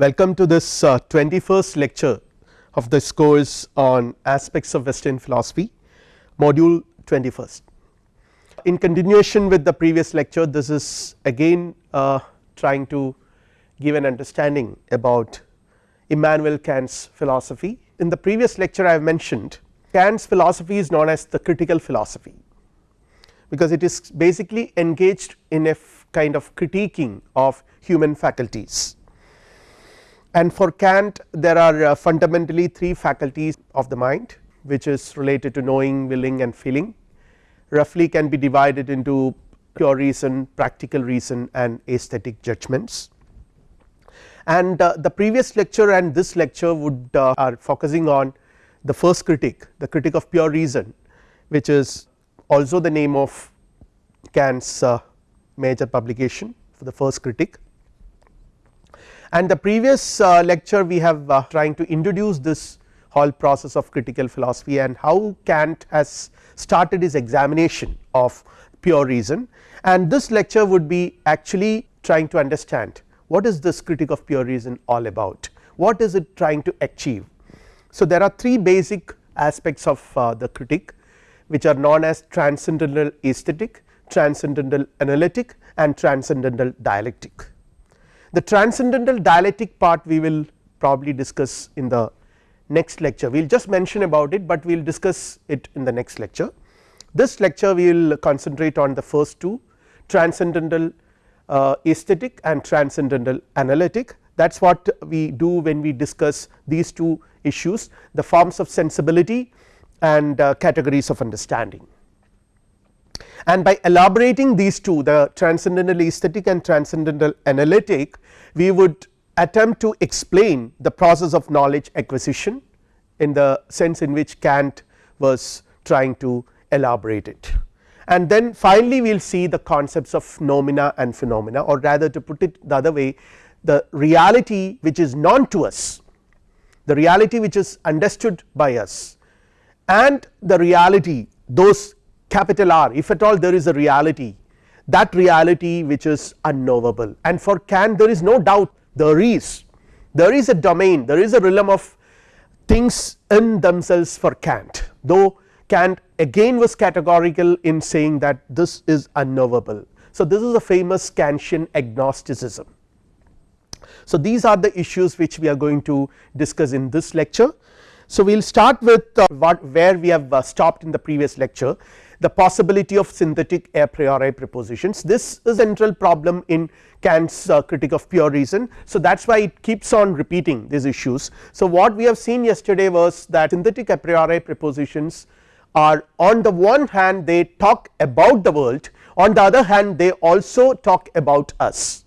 Welcome to this uh, 21st lecture of this course on aspects of western philosophy module 21st. In continuation with the previous lecture this is again uh, trying to give an understanding about Immanuel Kant's philosophy. In the previous lecture I have mentioned Kant's philosophy is known as the critical philosophy because it is basically engaged in a kind of critiquing of human faculties and for Kant there are uh, fundamentally three faculties of the mind which is related to knowing, willing and feeling roughly can be divided into pure reason, practical reason and aesthetic judgments. And uh, the previous lecture and this lecture would uh, are focusing on the first critique the critique of pure reason which is also the name of Kant's uh, major publication for the first critique and the previous uh, lecture we have uh, trying to introduce this whole process of critical philosophy and how Kant has started his examination of pure reason and this lecture would be actually trying to understand what is this critique of pure reason all about what is it trying to achieve. So there are three basic aspects of uh, the critique which are known as transcendental aesthetic, transcendental analytic and transcendental dialectic. The transcendental dialectic part we will probably discuss in the next lecture. We will just mention about it, but we will discuss it in the next lecture. This lecture we will concentrate on the first two transcendental uh, aesthetic and transcendental analytic. That is what we do when we discuss these two issues the forms of sensibility and uh, categories of understanding and by elaborating these two the transcendental aesthetic and transcendental analytic we would attempt to explain the process of knowledge acquisition in the sense in which Kant was trying to elaborate it. And then finally, we will see the concepts of noumena and phenomena or rather to put it the other way the reality which is known to us the reality which is understood by us and the reality those capital R if at all there is a reality that reality which is unknowable and for Kant there is no doubt there is there is a domain there is a realm of things in themselves for Kant though Kant again was categorical in saying that this is unknowable. So this is a famous Kantian agnosticism. So these are the issues which we are going to discuss in this lecture. So we will start with uh, what where we have uh, stopped in the previous lecture the possibility of synthetic a priori propositions this is central problem in Kant's uh, critique of pure reason. So that is why it keeps on repeating these issues. So what we have seen yesterday was that synthetic a priori propositions are on the one hand they talk about the world on the other hand they also talk about us.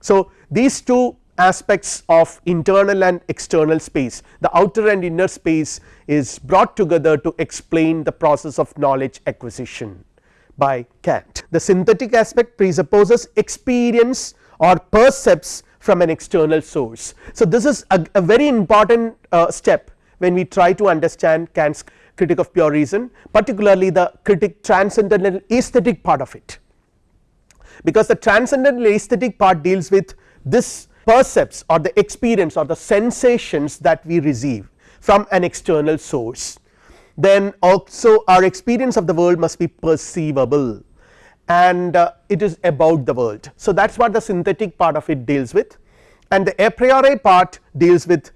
So these two aspects of internal and external space the outer and inner space is brought together to explain the process of knowledge acquisition by Kant. The synthetic aspect presupposes experience or percepts from an external source. So this is a, a very important uh, step when we try to understand Kant's critique of pure reason particularly the critic transcendental aesthetic part of it because the transcendental aesthetic part deals with this percepts or the experience or the sensations that we receive from an external source then also our experience of the world must be perceivable. And uh, it is about the world. So that is what the synthetic part of it deals with. And the a priori part deals with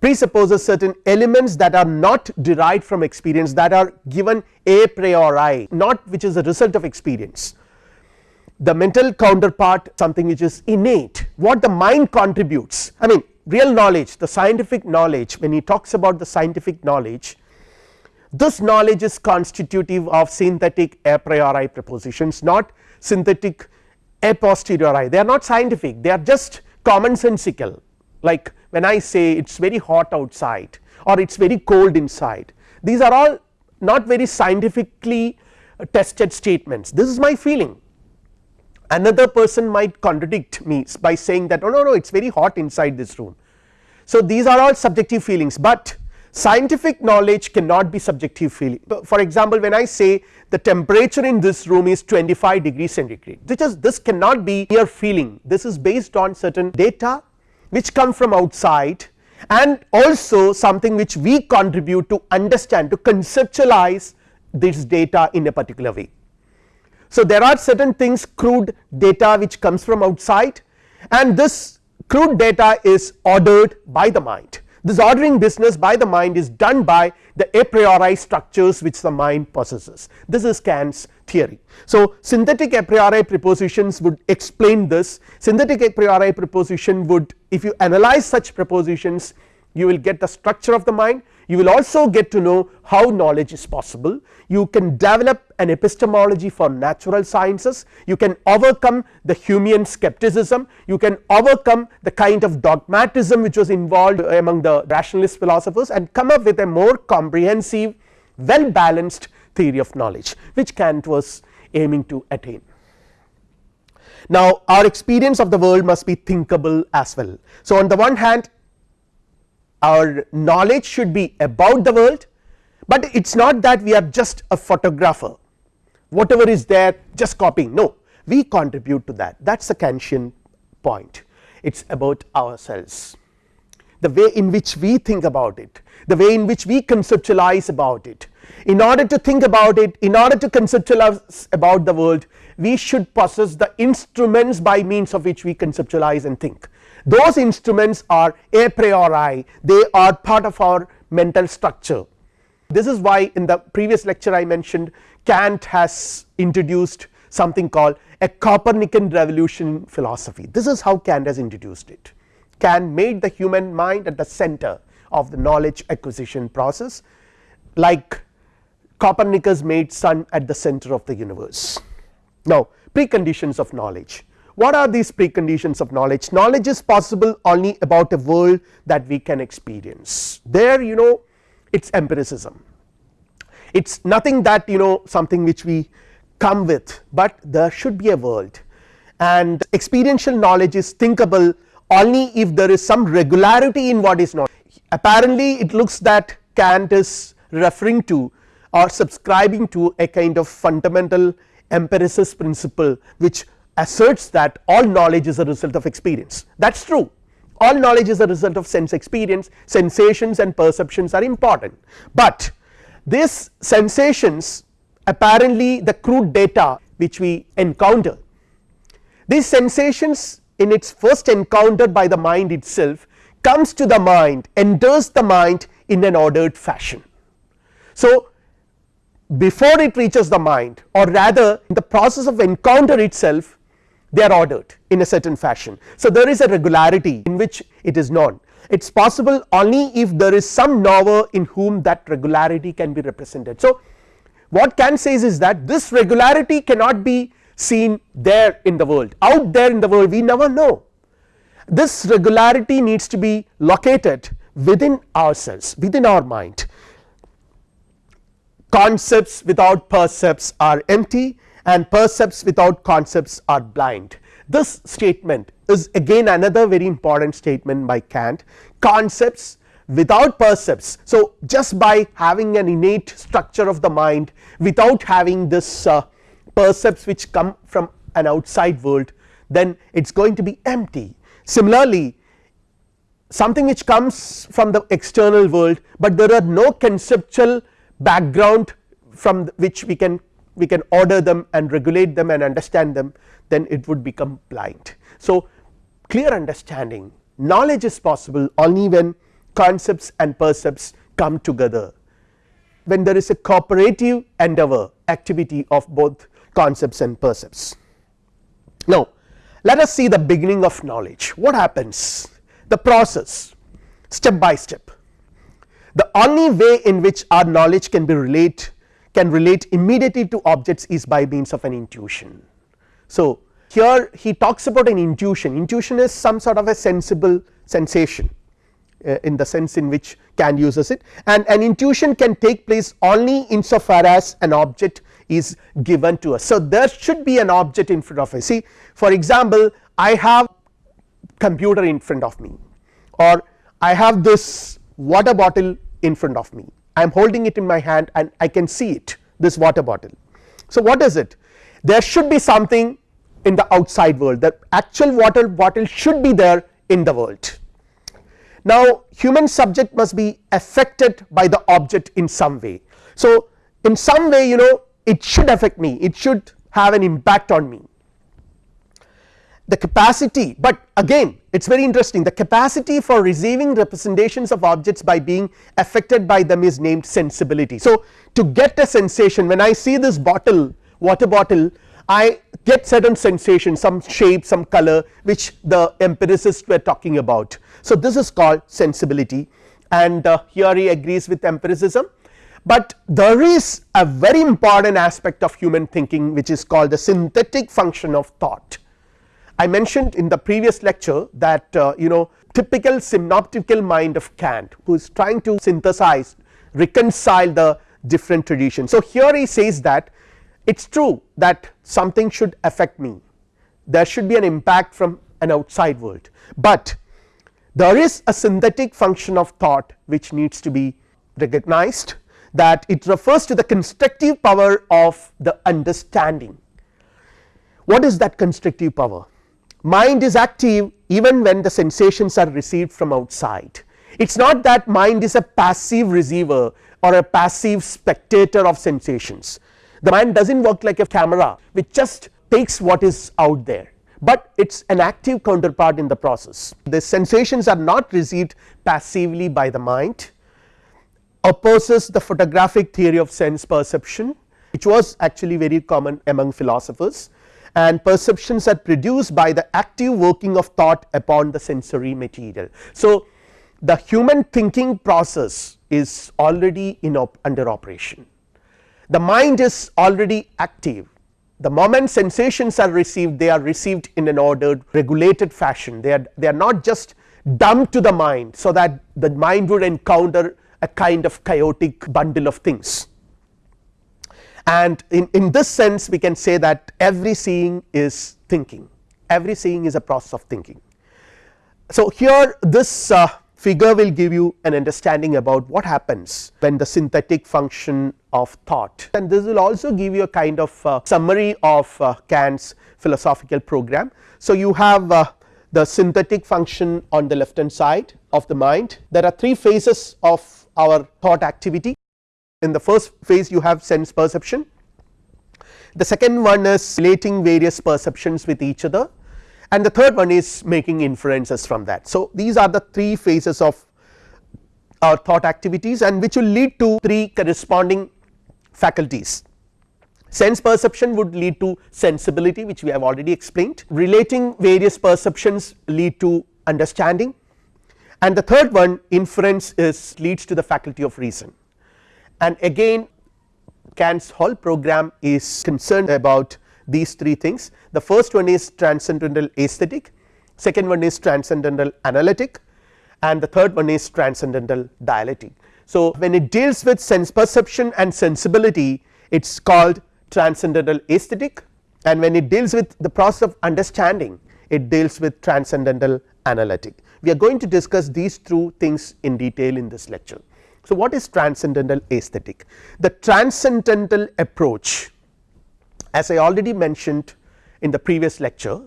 presupposes certain elements that are not derived from experience that are given a priori not which is a result of experience the mental counterpart something which is innate what the mind contributes. I mean real knowledge the scientific knowledge when he talks about the scientific knowledge this knowledge is constitutive of synthetic a priori propositions not synthetic a posteriori. They are not scientific. They are just commonsensical. Like when I say it is very hot outside or it is very cold inside these are all not very scientifically uh, tested statements. This is my feeling another person might contradict me by saying that oh no no it is very hot inside this room. So these are all subjective feelings, but scientific knowledge cannot be subjective feeling for example when I say the temperature in this room is 25 degree centigrade which is this cannot be mere feeling this is based on certain data which come from outside and also something which we contribute to understand to conceptualize this data in a particular way. So, there are certain things crude data which comes from outside and this crude data is ordered by the mind. This ordering business by the mind is done by the a priori structures which the mind possesses. This is Kant's theory. So, synthetic a priori propositions would explain this. Synthetic a priori proposition would if you analyze such propositions you will get the structure of the mind you will also get to know how knowledge is possible you can develop an epistemology for natural sciences you can overcome the Humean skepticism you can overcome the kind of dogmatism which was involved among the rationalist philosophers and come up with a more comprehensive well balanced theory of knowledge which Kant was aiming to attain. Now our experience of the world must be thinkable as well. So on the one hand our knowledge should be about the world, but it is not that we are just a photographer. Whatever is there just copying no we contribute to that. That is the Kantian point. It is about ourselves. The way in which we think about it the way in which we conceptualize about it. In order to think about it in order to conceptualize about the world we should possess the instruments by means of which we conceptualize and think those instruments are a priori they are part of our mental structure. This is why in the previous lecture I mentioned Kant has introduced something called a Copernican revolution philosophy this is how Kant has introduced it. Kant made the human mind at the center of the knowledge acquisition process like Copernicus made sun at the center of the universe. Now preconditions of knowledge what are these preconditions of knowledge? Knowledge is possible only about a world that we can experience. There you know it is empiricism. It is nothing that you know something which we come with, but there should be a world. And experiential knowledge is thinkable only if there is some regularity in what is not. Apparently it looks that Kant is referring to or subscribing to a kind of fundamental empiricist principle which asserts that all knowledge is a result of experience. That is true. All knowledge is a result of sense experience. Sensations and perceptions are important, but these sensations apparently the crude data which we encounter these sensations in its first encounter by the mind itself comes to the mind enters the mind in an ordered fashion. So before it reaches the mind or rather in the process of encounter itself they are ordered in a certain fashion. So, there is a regularity in which it is known. It is possible only if there is some knower in whom that regularity can be represented. So, what Kant says is that this regularity cannot be seen there in the world. Out there in the world we never know. This regularity needs to be located within ourselves within our mind. Concepts without percepts are empty and percepts without concepts are blind. This statement is again another very important statement by Kant concepts without percepts. So, just by having an innate structure of the mind without having this uh, percepts which come from an outside world then it is going to be empty. Similarly, something which comes from the external world, but there are no conceptual background from which we can we can order them and regulate them and understand them then it would become blind. So clear understanding knowledge is possible only when concepts and percepts come together when there is a cooperative endeavor activity of both concepts and percepts. Now let us see the beginning of knowledge what happens the process step by step the only way in which our knowledge can be relate can relate immediately to objects is by means of an intuition. So here he talks about an intuition, intuition is some sort of a sensible sensation uh, in the sense in which Kant uses it and an intuition can take place only insofar as an object is given to us. So there should be an object in front of us see for example I have computer in front of me or I have this water bottle in front of me I am holding it in my hand and I can see it this water bottle. So what is it? There should be something in the outside world. The actual water bottle should be there in the world. Now human subject must be affected by the object in some way. So in some way you know it should affect me. It should have an impact on me the capacity but again it is very interesting the capacity for receiving representations of objects by being affected by them is named sensibility. So to get a sensation when I see this bottle water bottle I get certain sensation some shape some color which the empiricists were talking about. So this is called sensibility and uh, here he agrees with empiricism but there is a very important aspect of human thinking which is called the synthetic function of thought. I mentioned in the previous lecture that uh, you know typical synoptical mind of Kant who is trying to synthesize reconcile the different traditions. So here he says that it is true that something should affect me there should be an impact from an outside world, but there is a synthetic function of thought which needs to be recognized that it refers to the constructive power of the understanding. What is that constructive power? Mind is active even when the sensations are received from outside. It is not that mind is a passive receiver or a passive spectator of sensations. The mind does not work like a camera which just takes what is out there, but it is an active counterpart in the process. The sensations are not received passively by the mind opposes the photographic theory of sense perception which was actually very common among philosophers and perceptions are produced by the active working of thought upon the sensory material. So the human thinking process is already in op under operation. The mind is already active. The moment sensations are received they are received in an ordered regulated fashion. They are they are not just dumped to the mind so that the mind would encounter a kind of chaotic bundle of things and in, in this sense we can say that every seeing is thinking every seeing is a process of thinking. So here this uh, figure will give you an understanding about what happens when the synthetic function of thought and this will also give you a kind of uh, summary of uh, Kant's philosophical program. So you have uh, the synthetic function on the left hand side of the mind there are three phases of our thought activity. In the first phase you have sense perception, the second one is relating various perceptions with each other. And the third one is making inferences from that. So these are the three phases of our thought activities and which will lead to three corresponding faculties. Sense perception would lead to sensibility which we have already explained, relating various perceptions lead to understanding. And the third one inference is leads to the faculty of reason and again Kant's whole program is concerned about these three things the first one is transcendental aesthetic second one is transcendental analytic and the third one is transcendental dialectic. So when it deals with sense perception and sensibility it is called transcendental aesthetic and when it deals with the process of understanding it deals with transcendental analytic we are going to discuss these two things in detail in this lecture. So what is transcendental aesthetic? The transcendental approach as I already mentioned in the previous lecture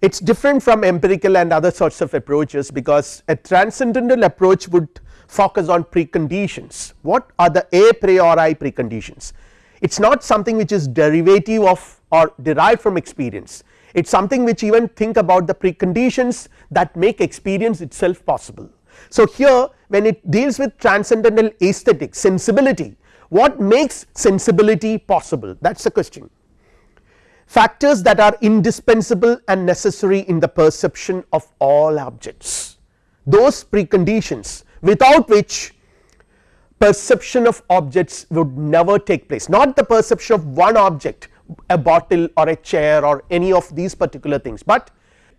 it is different from empirical and other sorts of approaches because a transcendental approach would focus on preconditions. What are the a priori preconditions? It is not something which is derivative of or derived from experience it is something which even think about the preconditions that make experience itself possible. So here when it deals with transcendental aesthetic sensibility what makes sensibility possible? That is the question. Factors that are indispensable and necessary in the perception of all objects. Those preconditions without which perception of objects would never take place. Not the perception of one object a bottle or a chair or any of these particular things, but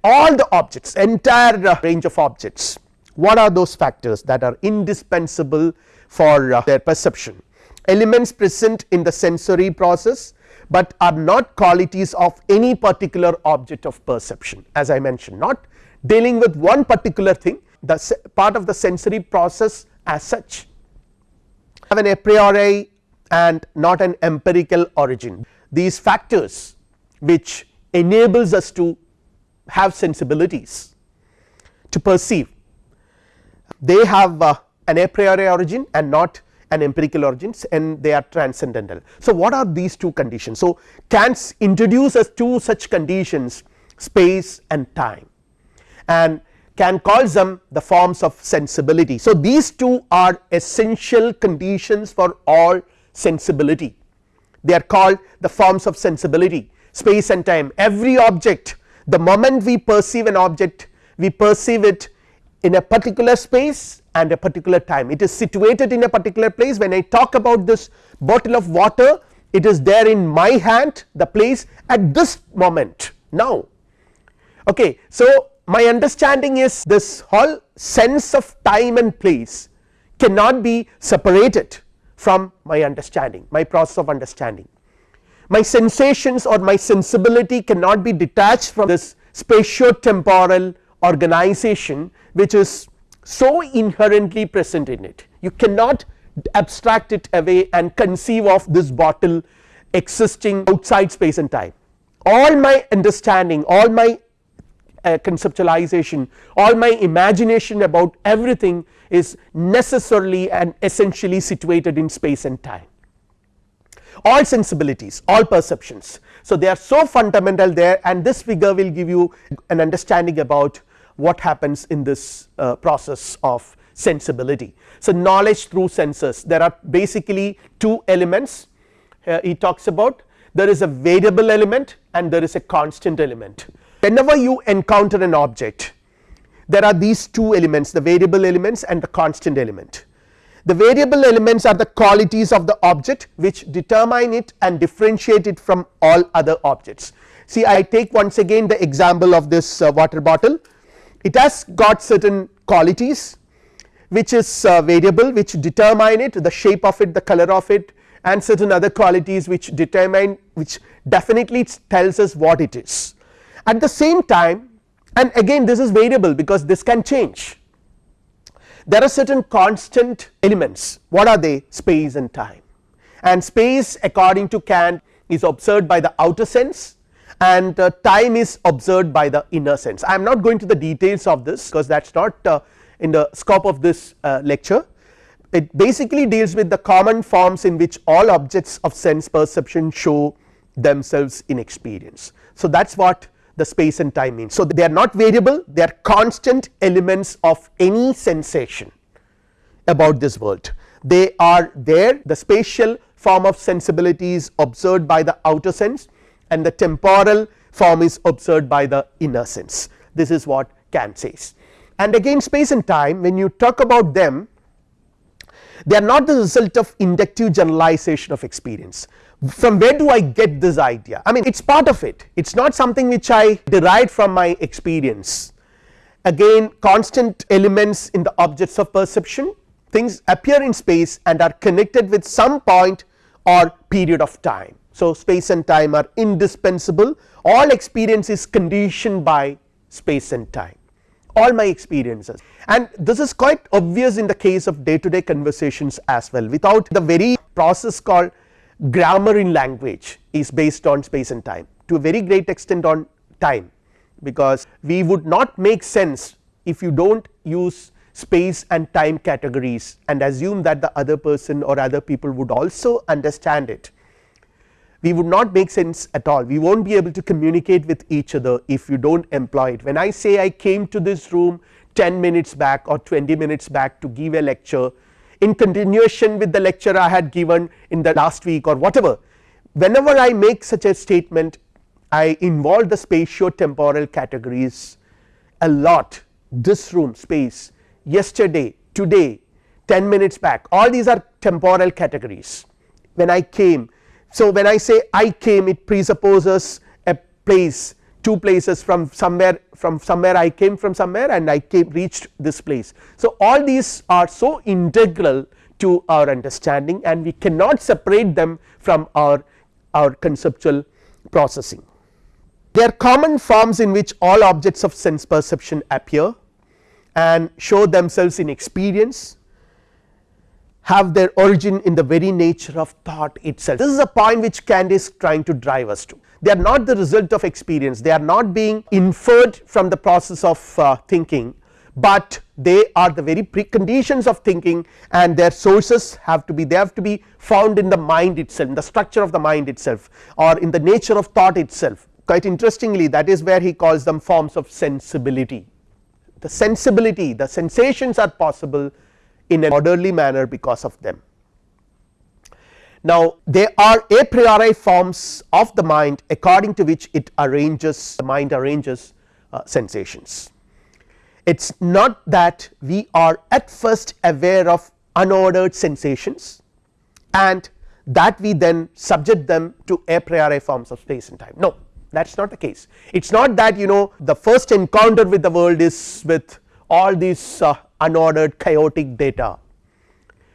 all the objects entire range of objects what are those factors that are indispensable for uh, their perception? Elements present in the sensory process, but are not qualities of any particular object of perception as I mentioned. Not dealing with one particular thing the part of the sensory process as such. Have an a priori and not an empirical origin. These factors which enables us to have sensibilities to perceive they have uh, an a priori origin and not an empirical origins and they are transcendental. So, what are these two conditions? So, Kant introduces two such conditions space and time and Kant calls them the forms of sensibility. So, these two are essential conditions for all sensibility they are called the forms of sensibility space and time every object the moment we perceive an object we perceive it in a particular space and a particular time. It is situated in a particular place. When I talk about this bottle of water it is there in my hand the place at this moment. Now okay. So, my understanding is this whole sense of time and place cannot be separated from my understanding my process of understanding. My sensations or my sensibility cannot be detached from this spatio-temporal organization which is so inherently present in it. You cannot abstract it away and conceive of this bottle existing outside space and time. All my understanding all my uh, conceptualization all my imagination about everything is necessarily and essentially situated in space and time. All sensibilities all perceptions. So, they are so fundamental there and this figure will give you an understanding about what happens in this uh, process of sensibility. So, knowledge through senses there are basically two elements uh, he talks about there is a variable element and there is a constant element. Whenever you encounter an object there are these two elements the variable elements and the constant element the variable elements are the qualities of the object which determine it and differentiate it from all other objects. See I take once again the example of this uh, water bottle it has got certain qualities which is uh, variable which determine it the shape of it the color of it and certain other qualities which determine which definitely tells us what it is. At the same time and again this is variable because this can change. There are certain constant elements. What are they? Space and time. And space according to Kant is observed by the outer sense and uh, time is observed by the inner sense. I am not going to the details of this because that is not uh, in the scope of this uh, lecture it basically deals with the common forms in which all objects of sense perception show themselves in experience. So, that is what the space and time means. So, they are not variable they are constant elements of any sensation about this world they are there the spatial form of sensibility is observed by the outer sense and the temporal form is observed by the inner sense. This is what Kant says. And again space and time when you talk about them they are not the result of inductive generalization of experience. From where do I get this idea? I mean it is part of it. It is not something which I derived from my experience. Again constant elements in the objects of perception. Things appear in space and are connected with some point or period of time. So, space and time are indispensable. All experience is conditioned by space and time. All my experiences. And this is quite obvious in the case of day to day conversations as well. Without the very process called grammar in language is based on space and time to a very great extent on time. Because we would not make sense if you do not use space and time categories and assume that the other person or other people would also understand it we would not make sense at all. We will not be able to communicate with each other if you do not employ it. When I say I came to this room 10 minutes back or 20 minutes back to give a lecture in continuation with the lecture I had given in the last week or whatever whenever I make such a statement I involve the spatio temporal categories a lot. This room space yesterday today 10 minutes back all these are temporal categories. When I came. So, when I say I came it presupposes a place two places from somewhere from somewhere I came from somewhere and I came reached this place. So, all these are so integral to our understanding and we cannot separate them from our, our conceptual processing. They are common forms in which all objects of sense perception appear and show themselves in experience have their origin in the very nature of thought itself. This is a point which Kant is trying to drive us to they are not the result of experience they are not being inferred from the process of uh, thinking but they are the very preconditions of thinking and their sources have to be they have to be found in the mind itself in the structure of the mind itself or in the nature of thought itself quite interestingly that is where he calls them forms of sensibility. The sensibility the sensations are possible in an orderly manner because of them. Now they are a priori forms of the mind according to which it arranges the mind arranges uh, sensations. It is not that we are at first aware of unordered sensations and that we then subject them to a priori forms of space and time no that is not the case. It is not that you know the first encounter with the world is with all these uh, unordered chaotic data.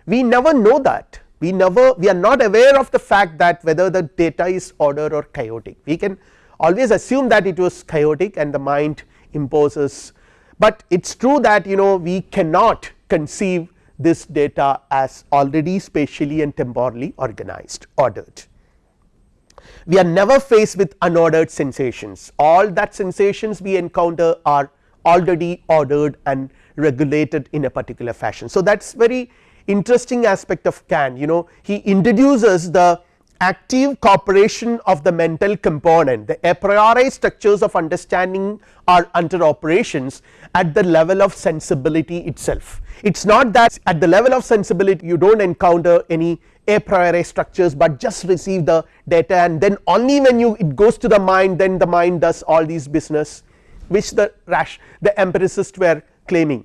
We never know that. We never we are not aware of the fact that whether the data is ordered or chaotic. We can always assume that it was chaotic and the mind imposes but it is true that you know we cannot conceive this data as already spatially and temporally organized ordered. We are never faced with unordered sensations. All that sensations we encounter are already ordered and regulated in a particular fashion. So, that is very interesting aspect of Kant you know he introduces the active cooperation of the mental component the a priori structures of understanding are under operations at the level of sensibility itself. It is not that at the level of sensibility you do not encounter any a priori structures, but just receive the data and then only when you it goes to the mind then the mind does all these business which the rash the empiricists were claiming.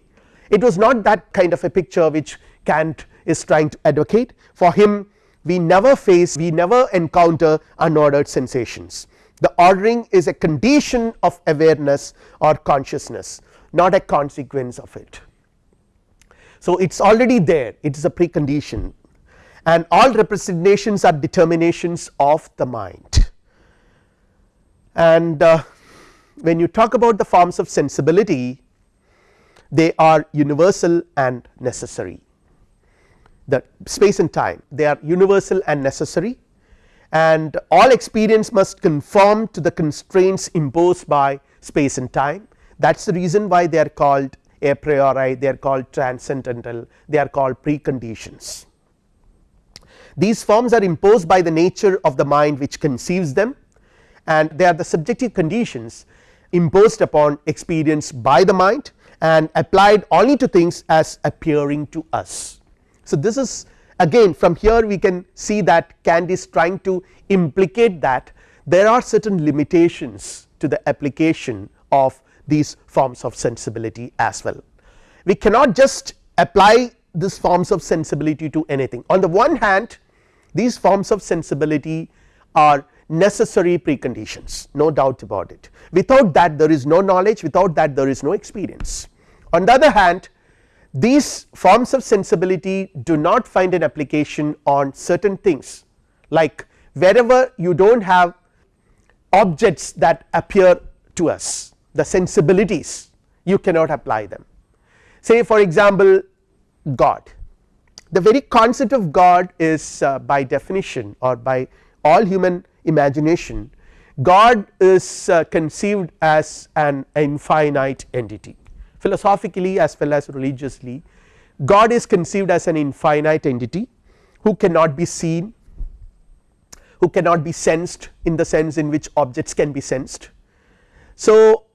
It was not that kind of a picture which Kant is trying to advocate for him we never face we never encounter unordered sensations. The ordering is a condition of awareness or consciousness not a consequence of it. So, it is already there it is a precondition and all representations are determinations of the mind and uh, when you talk about the forms of sensibility they are universal and necessary the space and time they are universal and necessary and all experience must conform to the constraints imposed by space and time that is the reason why they are called a priori they are called transcendental they are called preconditions. These forms are imposed by the nature of the mind which conceives them and they are the subjective conditions imposed upon experience by the mind and applied only to things as appearing to us. So, this is again from here we can see that Kant is trying to implicate that there are certain limitations to the application of these forms of sensibility as well. We cannot just apply these forms of sensibility to anything on the one hand these forms of sensibility are necessary preconditions no doubt about it without that there is no knowledge without that there is no experience. On the other hand these forms of sensibility do not find an application on certain things like wherever you do not have objects that appear to us the sensibilities you cannot apply them. Say for example God the very concept of God is uh, by definition or by all human imagination. God is uh, conceived as an infinite entity. Philosophically as well as religiously God is conceived as an infinite entity who cannot be seen who cannot be sensed in the sense in which objects can be sensed. So,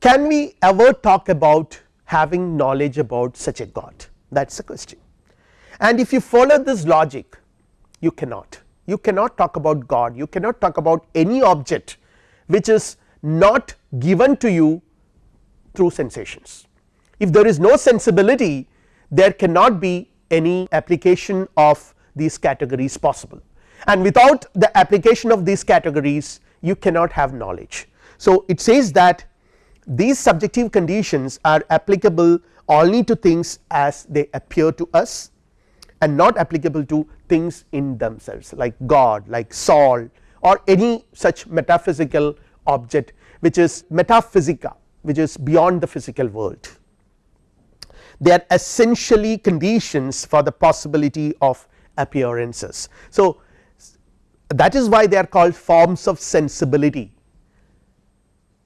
can we ever talk about having knowledge about such a God? That is the question. And if you follow this logic you cannot you cannot talk about God you cannot talk about any object which is not given to you through sensations. If there is no sensibility there cannot be any application of these categories possible and without the application of these categories you cannot have knowledge. So, it says that these subjective conditions are applicable only to things as they appear to us and not applicable to things in themselves like God like soul or any such metaphysical object which is metaphysica which is beyond the physical world. They are essentially conditions for the possibility of appearances. So, that is why they are called forms of sensibility.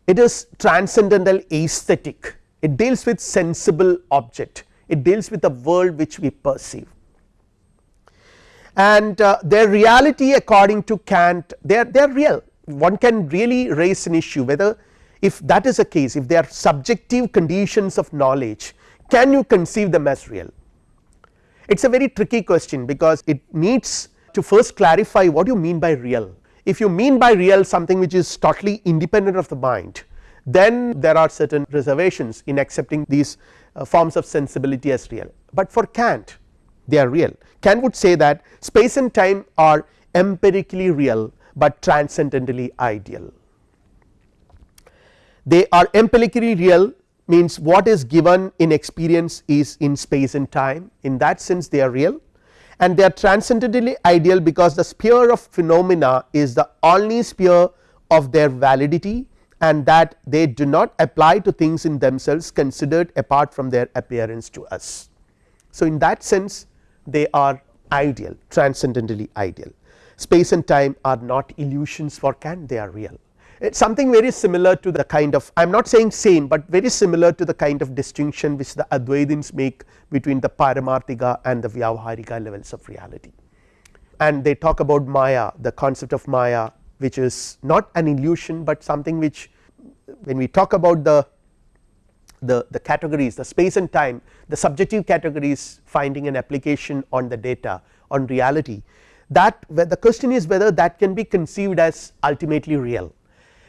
It is transcendental aesthetic it deals with sensible object it deals with the world which we perceive and uh, their reality according to Kant they are they are real. One can really raise an issue whether if that is the case if they are subjective conditions of knowledge can you conceive them as real? It is a very tricky question because it needs to first clarify what you mean by real. If you mean by real something which is totally independent of the mind then there are certain reservations in accepting these uh, forms of sensibility as real, but for Kant they are real. Kant would say that space and time are empirically real, but transcendently ideal. They are empirically real means what is given in experience is in space and time in that sense they are real and they are transcendently ideal because the sphere of phenomena is the only sphere of their validity and that they do not apply to things in themselves considered apart from their appearance to us. So, in that sense they are ideal transcendently ideal space and time are not illusions for Kant they are real it is something very similar to the kind of I am not saying same, but very similar to the kind of distinction which the Advaitins make between the Paramarthika and the Vyavaharika levels of reality. And they talk about Maya the concept of Maya which is not an illusion, but something which when we talk about the the, the categories the space and time the subjective categories finding an application on the data on reality. That the question is whether that can be conceived as ultimately real.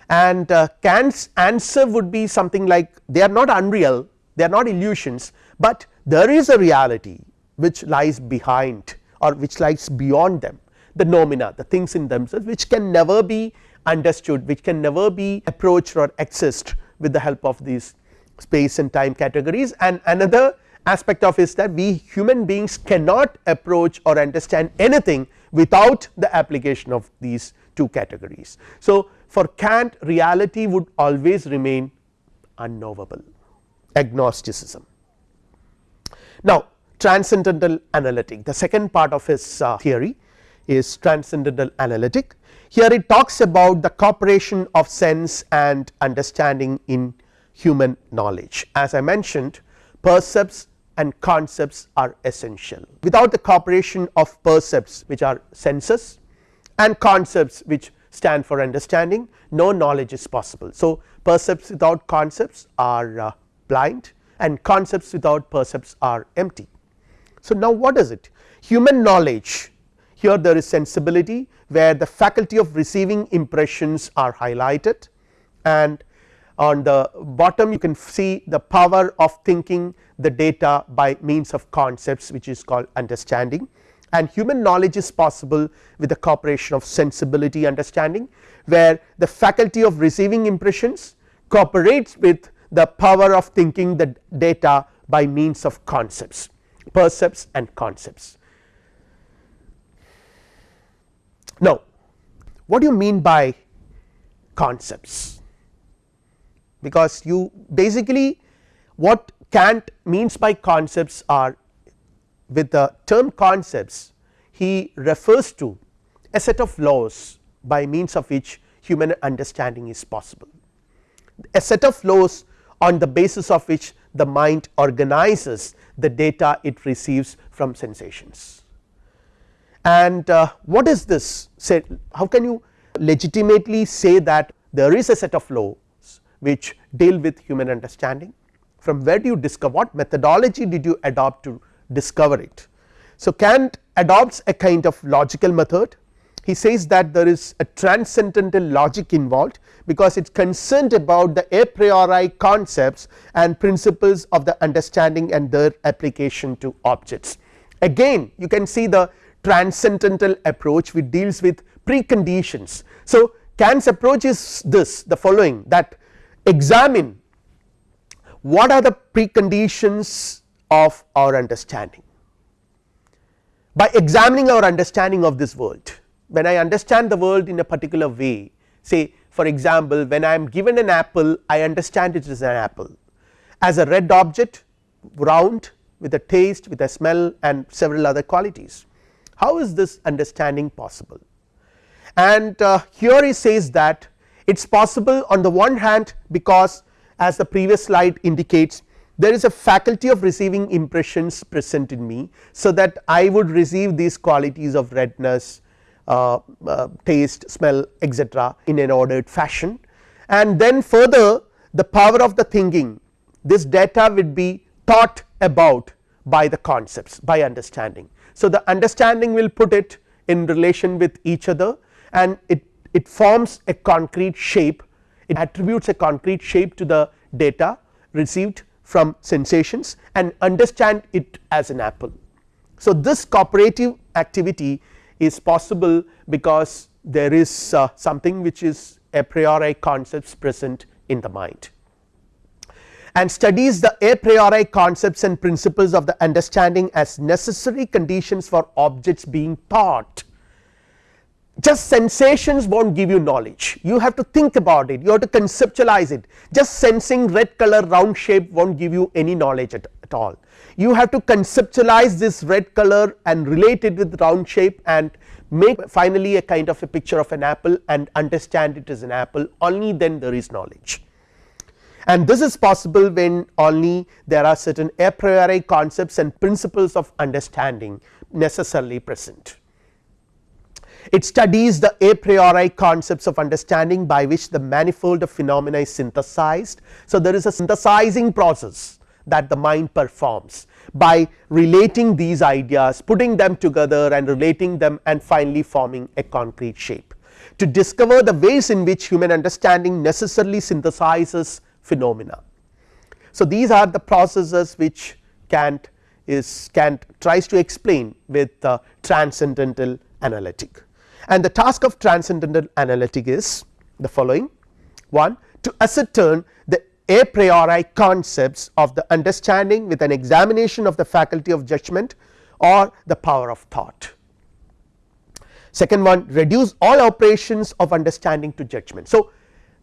And uh, Kant's answer would be something like they are not unreal they are not illusions, but there is a reality which lies behind or which lies beyond them. The noumena the things in themselves which can never be understood which can never be approached or accessed with the help of these space and time categories and another aspect of is that we human beings cannot approach or understand anything without the application of these two categories. So, for Kant reality would always remain unknowable agnosticism. Now, transcendental analytic the second part of his uh, theory is transcendental analytic here it talks about the cooperation of sense and understanding in human knowledge as I mentioned percepts and concepts are essential without the cooperation of percepts which are senses and concepts which stand for understanding no knowledge is possible. So, percepts without concepts are uh, blind and concepts without percepts are empty. So, now what is it human knowledge here there is sensibility where the faculty of receiving impressions are highlighted and on the bottom you can see the power of thinking the data by means of concepts which is called understanding and human knowledge is possible with the cooperation of sensibility understanding where the faculty of receiving impressions cooperates with the power of thinking the data by means of concepts percepts and concepts. Now what do you mean by concepts because you basically what Kant means by concepts are with the term concepts he refers to a set of laws by means of which human understanding is possible. A set of laws on the basis of which the mind organizes the data it receives from sensations. And uh, what is this? Say how can you legitimately say that there is a set of laws which deal with human understanding from where do you discover what methodology did you adopt to discover it. So, Kant adopts a kind of logical method he says that there is a transcendental logic involved because it is concerned about the a priori concepts and principles of the understanding and their application to objects. Again you can see the transcendental approach which deals with preconditions. So, Kant's approach is this the following that examine what are the preconditions of our understanding. By examining our understanding of this world when I understand the world in a particular way say for example, when I am given an apple I understand it is an apple as a red object round with a taste with a smell and several other qualities. How is this understanding possible and uh, here he says that it is possible on the one hand because as the previous slide indicates there is a faculty of receiving impressions present in me. So, that I would receive these qualities of redness, uh, uh, taste, smell etcetera in an ordered fashion and then further the power of the thinking this data would be thought about by the concepts by understanding. So, the understanding will put it in relation with each other and it, it forms a concrete shape it attributes a concrete shape to the data received from sensations and understand it as an apple. So, this cooperative activity is possible because there is uh, something which is a priori concepts present in the mind and studies the a priori concepts and principles of the understanding as necessary conditions for objects being thought just sensations will not give you knowledge. You have to think about it. You have to conceptualize it. Just sensing red color round shape will not give you any knowledge at, at, all. You have to conceptualize this red color and relate it with round shape and make finally a kind of a picture of an apple and understand it as an apple. Only then there is knowledge. And this is possible when only there are certain a priori concepts and principles of understanding necessarily present. It studies the a priori concepts of understanding by which the manifold of phenomena is synthesized. So, there is a synthesizing process that the mind performs by relating these ideas putting them together and relating them and finally forming a concrete shape to discover the ways in which human understanding necessarily synthesizes phenomena. So, these are the processes which Kant is Kant tries to explain with uh, transcendental analytic and the task of transcendental analytic is the following one to ascertain the a priori concepts of the understanding with an examination of the faculty of judgment or the power of thought. Second one reduce all operations of understanding to judgment. So,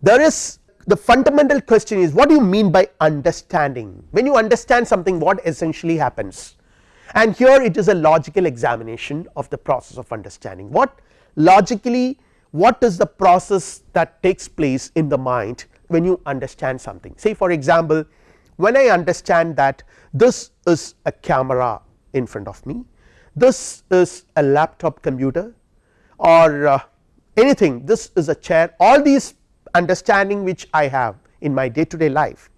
there is the fundamental question is what do you mean by understanding when you understand something what essentially happens and here it is a logical examination of the process of understanding what logically what is the process that takes place in the mind when you understand something? Say for example when I understand that this is a camera in front of me this is a laptop computer or uh, anything this is a chair all these understanding which I have in my day to day life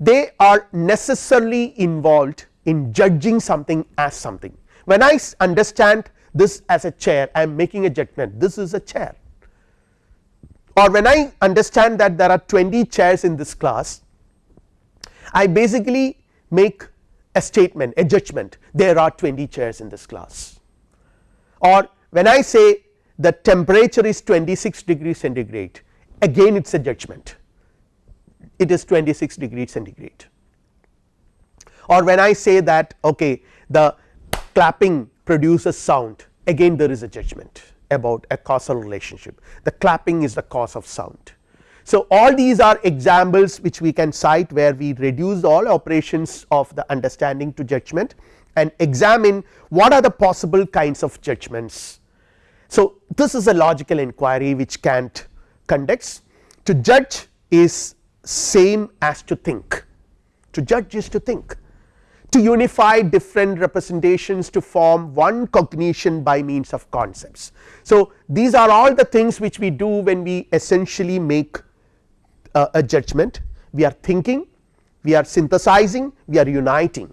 they are necessarily involved in judging something as something. When I understand this as a chair I am making a judgment. This is a chair. Or when I understand that there are 20 chairs in this class I basically make a statement a judgment. There are 20 chairs in this class. Or when I say the temperature is 26 degrees centigrade again it is a judgment. It is 26 degrees centigrade. Or when I say that okay the clapping produces sound again there is a judgment about a causal relationship the clapping is the cause of sound. So, all these are examples which we can cite where we reduce all operations of the understanding to judgment and examine what are the possible kinds of judgments. So, this is a logical inquiry which Kant conducts to judge is same as to think to judge is to think to unify different representations to form one cognition by means of concepts. So, these are all the things which we do when we essentially make uh, a judgment we are thinking we are synthesizing we are uniting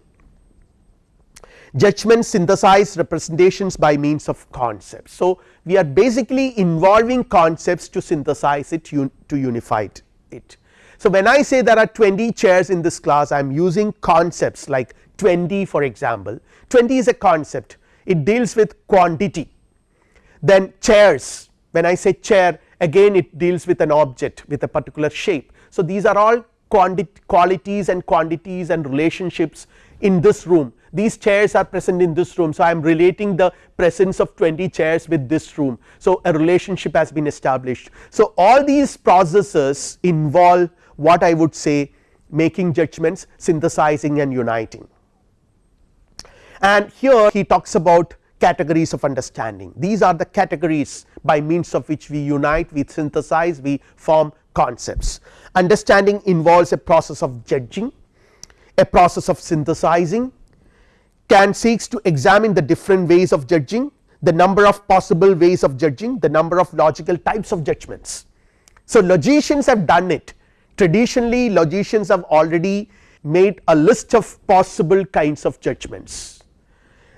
judgment synthesize representations by means of concepts. So, we are basically involving concepts to synthesize it to unify it. So, when I say there are 20 chairs in this class I am using concepts like 20 for example 20 is a concept it deals with quantity then chairs when I say chair again it deals with an object with a particular shape. So, these are all qualities and quantities and relationships in this room these chairs are present in this room. So, I am relating the presence of 20 chairs with this room. So, a relationship has been established. So, all these processes involve what I would say making judgments synthesizing and uniting and here he talks about categories of understanding these are the categories by means of which we unite we synthesize we form concepts. Understanding involves a process of judging, a process of synthesizing, Kant seeks to examine the different ways of judging, the number of possible ways of judging, the number of logical types of judgments. So, logicians have done it traditionally logicians have already made a list of possible kinds of judgments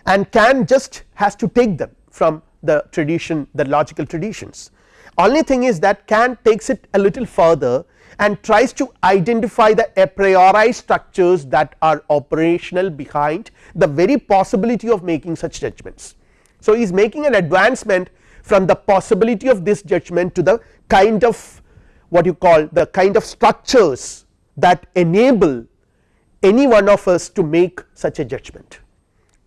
and Kant just has to take them from the tradition the logical traditions. Only thing is that Kant takes it a little further and tries to identify the a priori structures that are operational behind the very possibility of making such judgments. So, he is making an advancement from the possibility of this judgment to the kind of what you call the kind of structures that enable any one of us to make such a judgment.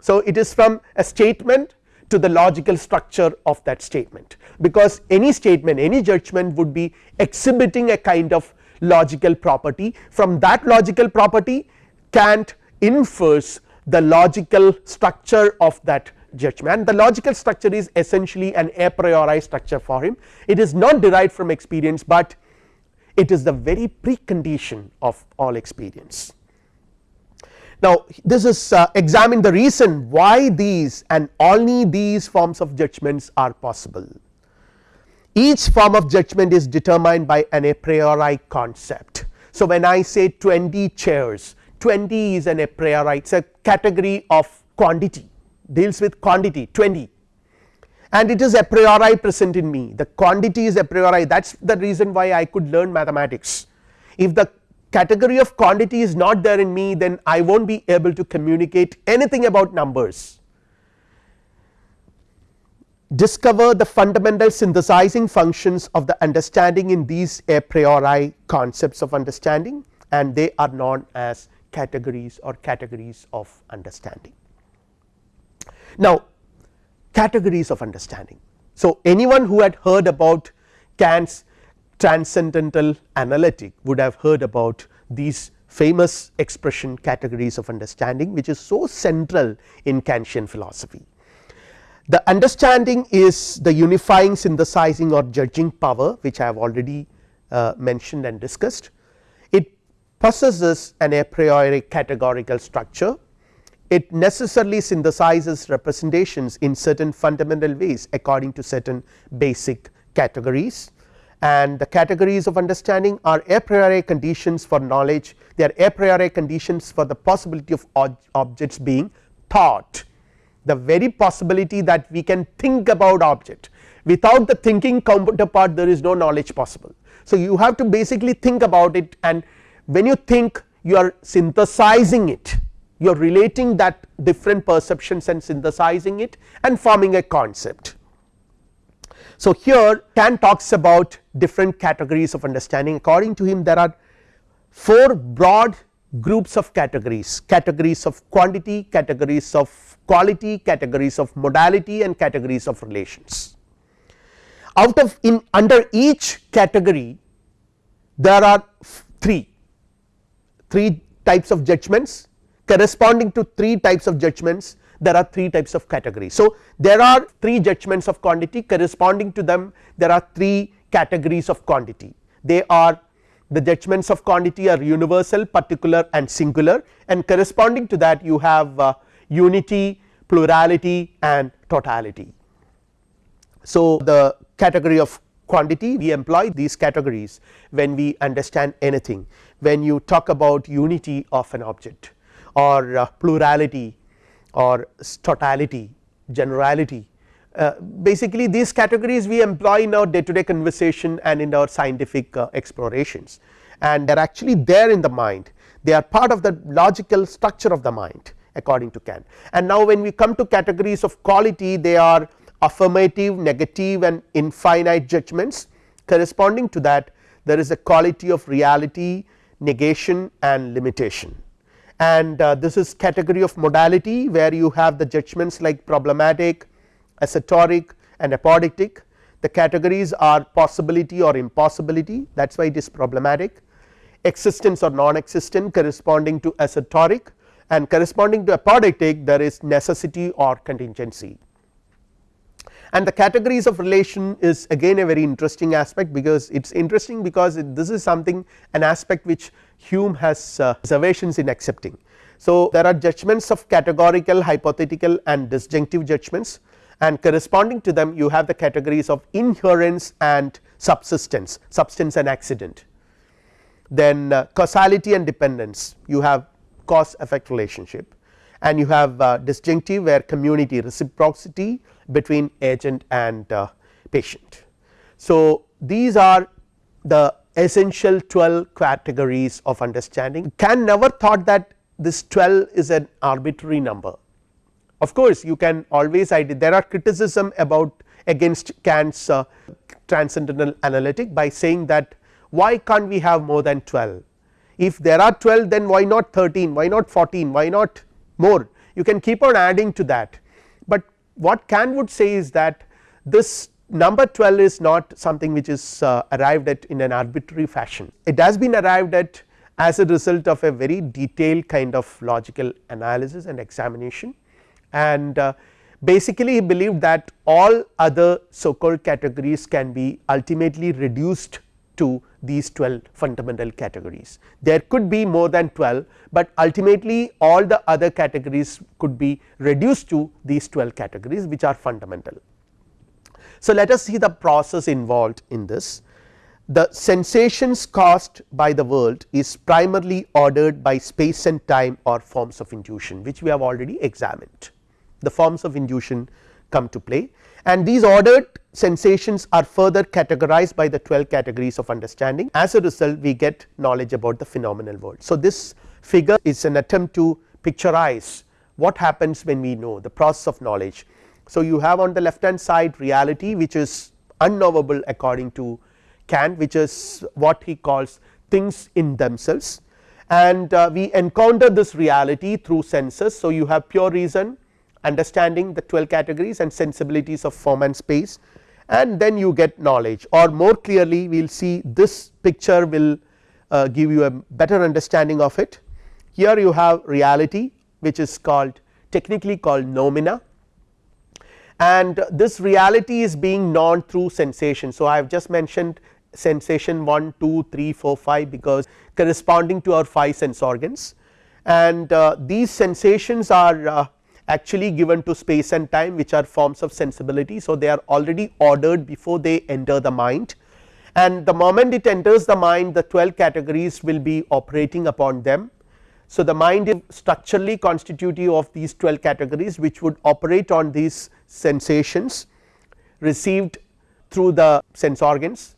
So, it is from a statement to the logical structure of that statement. Because any statement any judgment would be exhibiting a kind of logical property. From that logical property Kant infers the logical structure of that judgment. The logical structure is essentially an a priori structure for him. It is not derived from experience, but it is the very precondition of all experience. Now this is uh, examine the reason why these and only these forms of judgments are possible. Each form of judgment is determined by an a priori concept. So when I say 20 chairs 20 is an a priori it is a category of quantity deals with quantity 20 and it is a priori present in me the quantity is a priori that is the reason why I could learn mathematics. If the category of quantity is not there in me then I will not be able to communicate anything about numbers. Discover the fundamental synthesizing functions of the understanding in these a priori concepts of understanding and they are known as categories or categories of understanding. Now categories of understanding. So, anyone who had heard about Kant's transcendental analytic would have heard about these famous expression categories of understanding which is so central in Kantian philosophy. The understanding is the unifying synthesizing or judging power which I have already uh, mentioned and discussed. It possesses an a priori categorical structure it necessarily synthesizes representations in certain fundamental ways according to certain basic categories. And the categories of understanding are a priori conditions for knowledge. They are a priori conditions for the possibility of objects being thought. The very possibility that we can think about object. Without the thinking counterpart there is no knowledge possible. So, you have to basically think about it. And when you think you are synthesizing it you are relating that different perceptions and synthesizing it and forming a concept. So, here Kant talks about different categories of understanding according to him there are 4 broad groups of categories categories of quantity, categories of quality, categories of modality and categories of relations. Out of in under each category there are 3 3 types of judgments corresponding to 3 types of judgments there are 3 types of categories. So, there are 3 judgments of quantity corresponding to them there are 3 categories of quantity they are the judgments of quantity are universal particular and singular and corresponding to that you have uh, unity plurality and totality. So, the category of quantity we employ these categories when we understand anything when you talk about unity of an object or uh, plurality or totality generality. Uh, basically these categories we employ in our day to day conversation and in our scientific uh, explorations. And they are actually there in the mind. They are part of the logical structure of the mind according to Kant. And now when we come to categories of quality they are affirmative, negative and infinite judgments. Corresponding to that there is a quality of reality, negation and limitation and uh, this is category of modality where you have the judgments like problematic, assertoric and apodictic. The categories are possibility or impossibility. That is why it is problematic. Existence or non-existent corresponding to assertoric. And corresponding to apodictic there is necessity or contingency. And the categories of relation is again a very interesting aspect because it is interesting because it, this is something an aspect which Hume has uh, reservations in accepting. So, there are judgments of categorical hypothetical and disjunctive judgments. And corresponding to them you have the categories of inherence and subsistence substance and accident. Then uh, causality and dependence. You have cause effect relationship. And you have uh, disjunctive where community reciprocity between agent and uh, patient. So, these are the essential 12 categories of understanding. Kant never thought that this 12 is an arbitrary number. Of course, you can always there are criticism about against Kant's uh, transcendental analytic by saying that why can't we have more than 12 if there are 12 then why not 13 why not 14 why not more? You can keep on adding to that what Kant would say is that this number 12 is not something which is uh, arrived at in an arbitrary fashion. It has been arrived at as a result of a very detailed kind of logical analysis and examination. And uh, basically he believed that all other so called categories can be ultimately reduced to these 12 fundamental categories. There could be more than 12, but ultimately all the other categories could be reduced to these 12 categories which are fundamental. So, let us see the process involved in this. The sensations caused by the world is primarily ordered by space and time or forms of intuition which we have already examined. The forms of intuition come to play and these ordered sensations are further categorized by the 12 categories of understanding as a result we get knowledge about the phenomenal world. So, this figure is an attempt to picturize what happens when we know the process of knowledge. So, you have on the left hand side reality which is unknowable according to Kant which is what he calls things in themselves and uh, we encounter this reality through senses. So, you have pure reason understanding the 12 categories and sensibilities of form and space and then you get knowledge or more clearly we will see this picture will uh, give you a better understanding of it. Here you have reality which is called technically called noumena and this reality is being known through sensation. So, I have just mentioned sensation 1, 2, 3, 4, 5 because corresponding to our 5 sense organs and uh, these sensations are uh, actually given to space and time which are forms of sensibility. So, they are already ordered before they enter the mind and the moment it enters the mind the 12 categories will be operating upon them. So, the mind is structurally constitutive of these 12 categories which would operate on these sensations received through the sense organs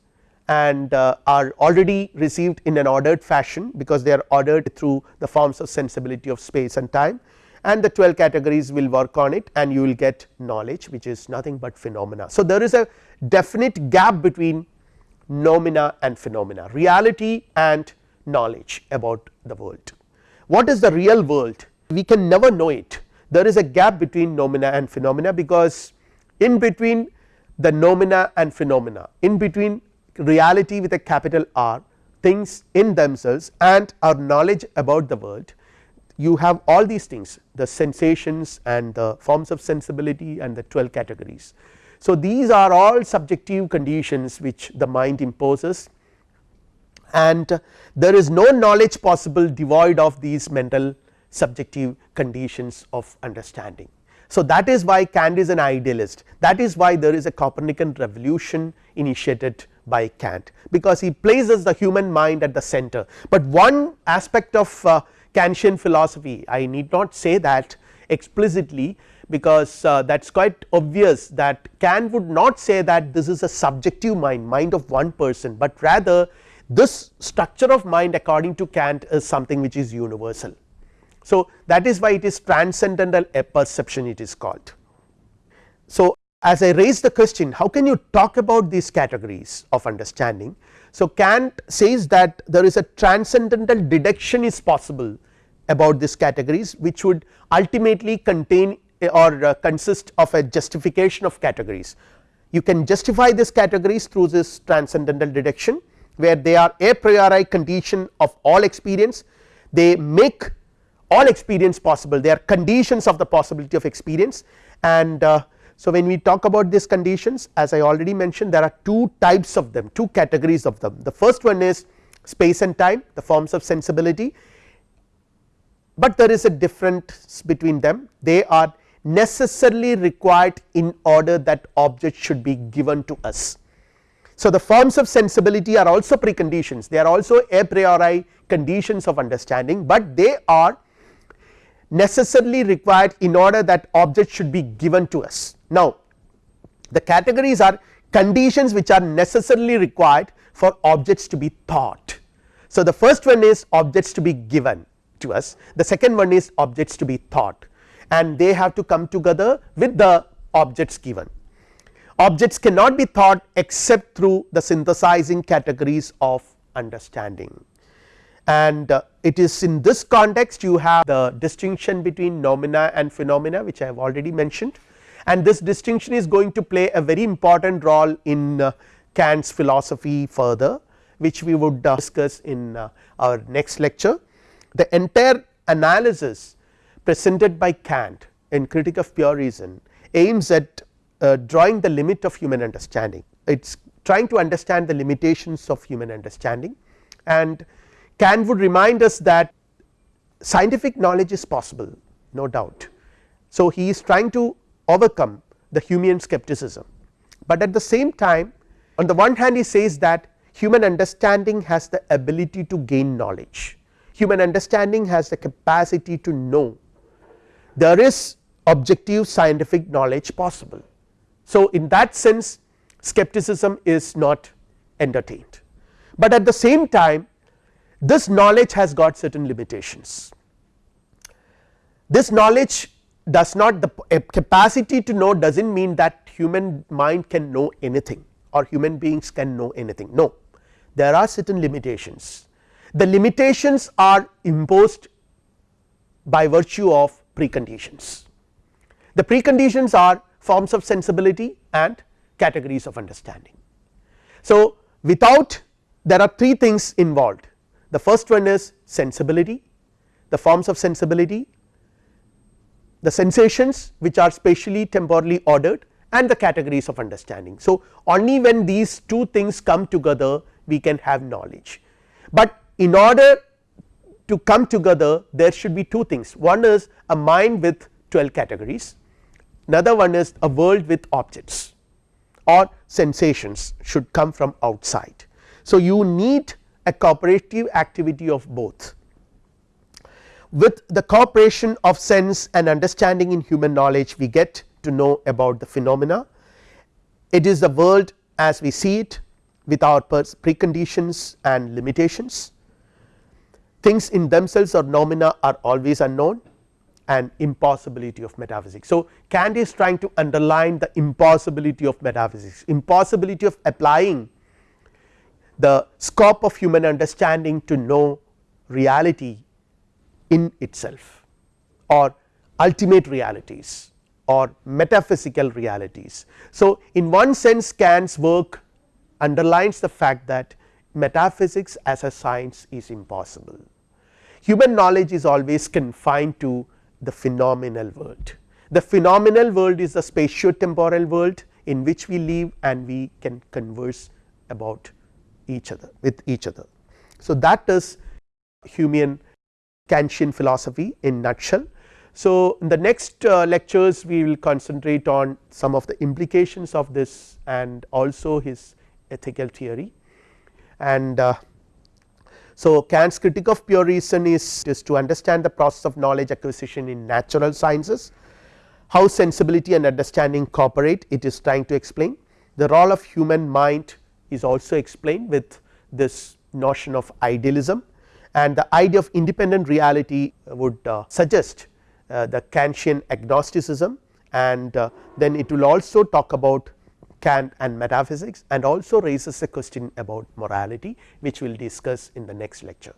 and uh, are already received in an ordered fashion because they are ordered through the forms of sensibility of space and time and the 12 categories will work on it and you will get knowledge which is nothing but phenomena. So, there is a definite gap between noumena and phenomena reality and knowledge about the world. What is the real world we can never know it there is a gap between noumena and phenomena because in between the noumena and phenomena in between reality with a capital R things in themselves and our knowledge about the world you have all these things the sensations and the forms of sensibility and the 12 categories. So, these are all subjective conditions which the mind imposes and there is no knowledge possible devoid of these mental subjective conditions of understanding. So, that is why Kant is an idealist that is why there is a Copernican revolution initiated by Kant because he places the human mind at the center, but one aspect of uh, Kantian philosophy I need not say that explicitly because uh, that is quite obvious that Kant would not say that this is a subjective mind mind of one person, but rather this structure of mind according to Kant is something which is universal. So, that is why it is transcendental perception it is called. So, as I raise the question how can you talk about these categories of understanding so, Kant says that there is a transcendental deduction is possible about these categories which would ultimately contain or uh, consist of a justification of categories. You can justify these categories through this transcendental deduction where they are a priori condition of all experience. They make all experience possible. They are conditions of the possibility of experience. And uh, So, when we talk about these conditions as I already mentioned there are two types of them two categories of them. The first one is space and time the forms of sensibility, but there is a difference between them they are necessarily required in order that object should be given to us. So, the forms of sensibility are also preconditions they are also a priori conditions of understanding, but they are necessarily required in order that object should be given to us. Now, the categories are conditions which are necessarily required for objects to be thought. So, the first one is objects to be given to us the second one is objects to be thought and they have to come together with the objects given. Objects cannot be thought except through the synthesizing categories of understanding and uh, it is in this context you have the distinction between noumena and phenomena which I have already mentioned and this distinction is going to play a very important role in uh, Kant's philosophy further which we would uh, discuss in uh, our next lecture. The entire analysis presented by Kant in critique of pure reason aims at uh, drawing the limit of human understanding it is trying to understand the limitations of human understanding and Kant would remind us that scientific knowledge is possible no doubt. So, he is trying to overcome the Humean skepticism, but at the same time on the one hand he says that human understanding has the ability to gain knowledge, human understanding has the capacity to know there is objective scientific knowledge possible. So, in that sense skepticism is not entertained, but at the same time this knowledge has got certain limitations. This knowledge does not the capacity to know does not mean that human mind can know anything or human beings can know anything no there are certain limitations. The limitations are imposed by virtue of preconditions. The preconditions are forms of sensibility and categories of understanding. So, without there are three things involved the first one is sensibility, the forms of sensibility, the sensations which are spatially temporally ordered and the categories of understanding. So, only when these two things come together we can have knowledge, but in order to come together there should be two things one is a mind with 12 categories another one is a world with objects or sensations should come from outside. So, you need a cooperative activity of both. With the cooperation of sense and understanding in human knowledge we get to know about the phenomena. It is the world as we see it with our preconditions and limitations. Things in themselves or noumena are always unknown and impossibility of metaphysics. So, Kant is trying to underline the impossibility of metaphysics, impossibility of applying the scope of human understanding to know reality in itself or ultimate realities or metaphysical realities. So, in one sense Kant's work underlines the fact that metaphysics as a science is impossible. Human knowledge is always confined to the phenomenal world. The phenomenal world is the spatio-temporal world in which we live and we can converse about each other with each other. So, that is Humean Kantian philosophy in nutshell. So, in the next uh, lectures we will concentrate on some of the implications of this and also his ethical theory. And uh, so Kant's critique of pure reason is, is to understand the process of knowledge acquisition in natural sciences, how sensibility and understanding cooperate it is trying to explain. The role of human mind is also explained with this notion of idealism and the idea of independent reality would uh, suggest uh, the Kantian agnosticism and uh, then it will also talk about Kant and metaphysics and also raises a question about morality which we will discuss in the next lecture.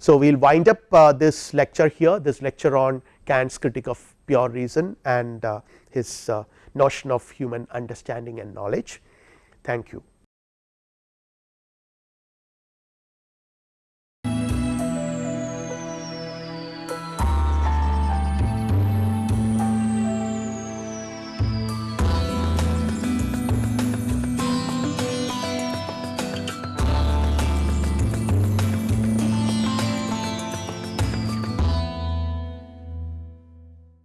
So, we will wind up uh, this lecture here this lecture on Kant's critique of pure reason and uh, his uh, notion of human understanding and knowledge. Thank you.